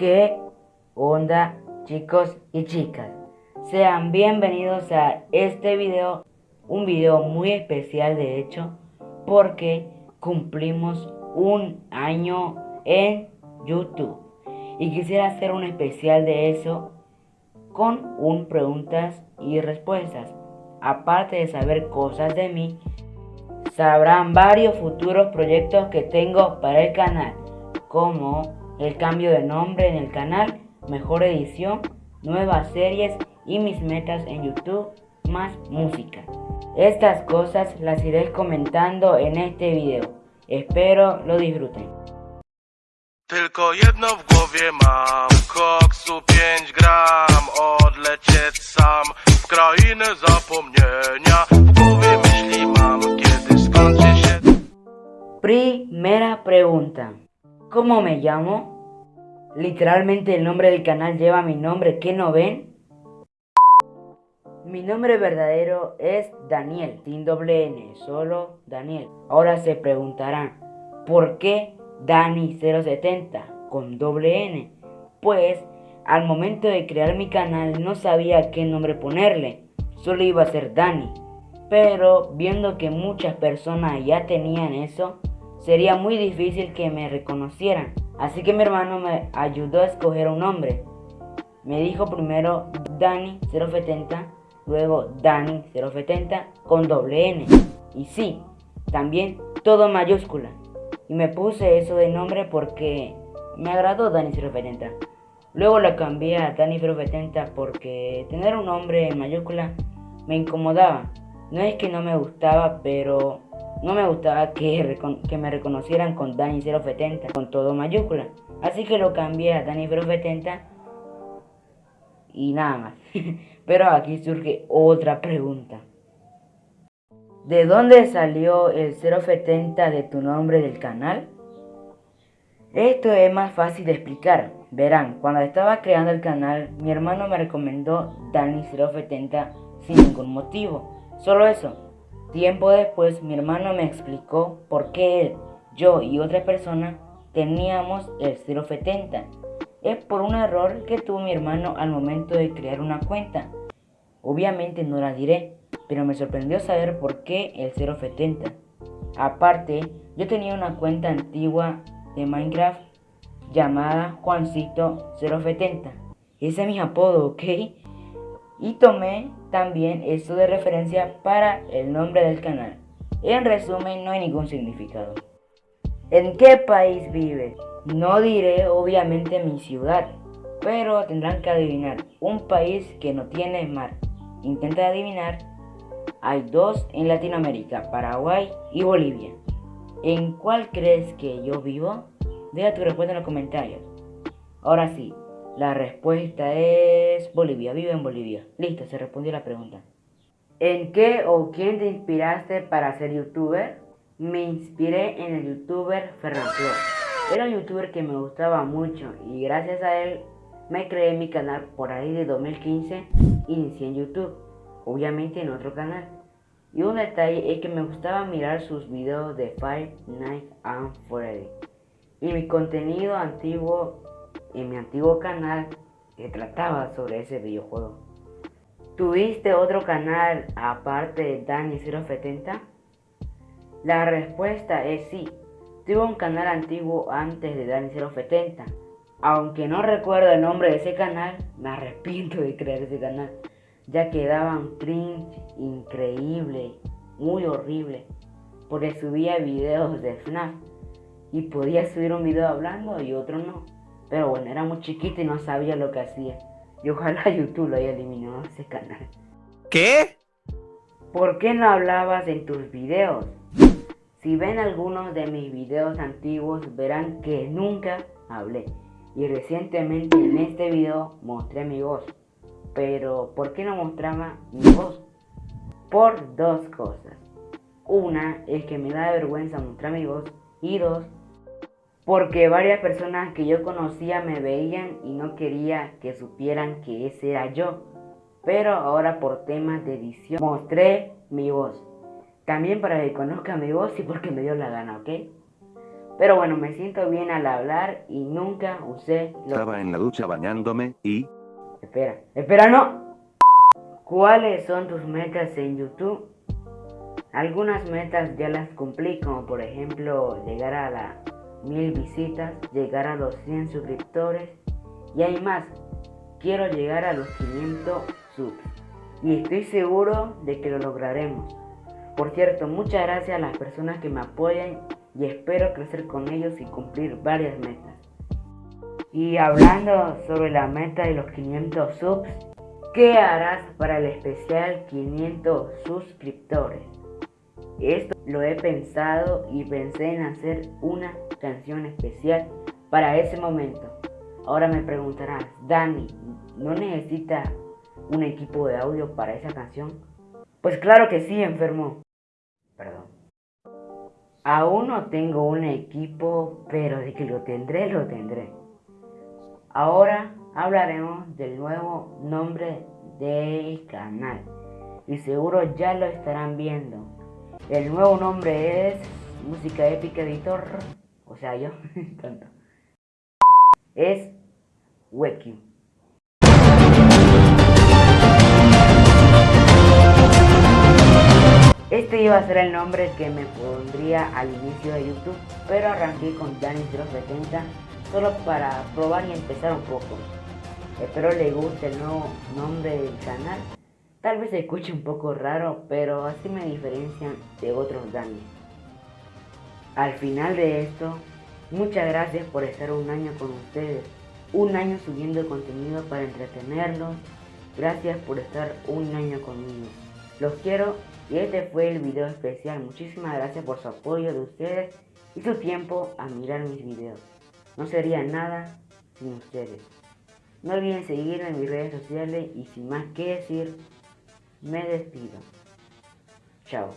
¿Qué onda chicos y chicas? Sean bienvenidos a este video, un video muy especial de hecho, porque cumplimos un año en YouTube. Y quisiera hacer un especial de eso con un preguntas y respuestas. Aparte de saber cosas de mí, sabrán varios futuros proyectos que tengo para el canal, como el cambio de nombre en el canal, mejor edición, nuevas series y mis metas en YouTube, más música. Estas cosas las iré comentando en este video. Espero lo disfruten. Tylko jedno w głowie mam Koksu 5 gram Odlecieć sam W krainę zapomnienia W głowie myśli mam Kiedy skończy się Primera pregunta. ¿Cómo me llamo? Literalmente el nombre del canal lleva mi nombre, ¿qué no ven? Mi nombre verdadero es Daniel, sin doble N, solo Daniel. Ahora se preguntarán, ¿por qué Dani070 con doble N? Pues al momento de crear mi canal no sabía qué nombre ponerle, solo iba a ser Dani. Pero viendo que muchas personas ya tenían eso, sería muy difícil que me reconocieran. Así que mi hermano me ayudó a escoger un nombre. Me dijo primero Dani070, luego Dani070 con doble N. Y sí, también todo mayúscula. Y me puse eso de nombre porque me agradó Dani070. Luego lo cambié a Dani070 porque tener un nombre en mayúscula me incomodaba. No es que no me gustaba, pero no me gustaba que, me reconocieran con Dani070, con todo mayúscula. Así que lo cambié a Dani070 y nada más. pero aquí surge otra pregunta. ¿De dónde salió el 070 de tu nombre del canal? Esto es más fácil de explicar. Verán, cuando estaba creando el canal, mi hermano me recomendó Dani070 sin ningún motivo. Solo eso. Tiempo después, mi hermano me explicó por qué él, yo y otra persona teníamos el 070. Es por un error que tuvo mi hermano al momento de crear una cuenta. Obviamente no la diré, pero me sorprendió saber por qué el 070. Aparte, yo tenía una cuenta antigua de Minecraft llamada Juancito 070. Ese es mi apodo, ¿ok? Y tomé también esto de referencia para el nombre del canal. En resumen, no hay ningún significado. ¿En qué país vive? No diré obviamente mi ciudad, pero tendrán que adivinar un país que no tiene mar. Intenta adivinar. Hay dos en Latinoamérica, Paraguay y Bolivia. ¿En cuál crees que yo vivo? Deja tu respuesta en los comentarios. Ahora sí, la respuesta es Bolivia. Vive en Bolivia. Listo, se respondió la pregunta. ¿En qué o quién te inspiraste para ser youtuber? Me inspiré en el youtuber Flor. Era un youtuber que me gustaba mucho y gracias a él me creé mi canal por ahí de 2015. Inicié en YouTube, obviamente en otro canal. Y un detalle es que me gustaba mirar sus videos de Five Nights at Freddy. Y mi contenido antiguo en mi antiguo canal que trataba sobre ese videojuego. ¿Tuviste otro canal aparte de Dani070? La respuesta es sí. Tuve un canal antiguo antes de Dani070. Aunque no recuerdo el nombre de ese canal, me arrepiento de crear ese canal. Ya que daban cringe increíble, muy horrible. Porque subía videos de FNAF. Y podía subir un video hablando y otro no. Pero bueno, era muy chiquito y no sabía lo que hacía. Y ojalá YouTube lo haya eliminado ese canal. ¿Qué? ¿Por qué no hablabas en tus videos? Si ven algunos de mis videos antiguos verán que nunca hablé. Y recientemente en este video mostré mi voz. Pero ¿por qué no mostraba mi voz? Por dos cosas. Una es que me da vergüenza mostrar mi voz. Y dos, porque varias personas que yo conocía me veían y no quería que supieran que ese era yo. Pero ahora por temas de edición mostré mi voz. También para que conozcan mi voz y porque me dio la gana, ¿ok? Pero bueno, me siento bien al hablar y nunca usé. Estaba en la ducha bañándome y... Espera, espera, no. ¿Cuáles son tus metas en YouTube? Algunas metas ya las cumplí, como por ejemplo llegar a las mil visitas, llegar a los 100 suscriptores y hay más. Quiero llegar a los 500 subs y estoy seguro de que lo lograremos. Por cierto, muchas gracias a las personas que me apoyan y espero crecer con ellos y cumplir varias metas. Y hablando sobre la meta de los 500 subs, ¿qué harás para el especial 500 suscriptores? Esto lo he pensado y pensé en hacer una canción especial para ese momento. Ahora me preguntarás, Dani, ¿no necesita un equipo de audio para esa canción? Pues claro que sí, enfermo. Perdón. Aún no tengo un equipo, pero de que lo tendré, lo tendré. Ahora hablaremos del nuevo nombre del canal. Y seguro ya lo estarán viendo. El nuevo nombre es Música Épica Editor. O sea, yo, tanto. Es Weki. Este iba a ser el nombre que me pondría al inicio de YouTube, pero arranqué con Danny070 solo para probar y empezar un poco. Espero le guste el nuevo nombre del canal. Tal vez se escuche un poco raro, pero así me diferencian de otros Dani. Al final de esto, muchas gracias por estar un año con ustedes. Un año subiendo contenido para entretenerlos. Gracias por estar un año conmigo. Los quiero y este fue el video especial. Muchísimas gracias por su apoyo de ustedes y su tiempo a mirar mis videos. No sería nada sin ustedes. No olviden seguirme en mis redes sociales y sin más que decir, me despido. Chao.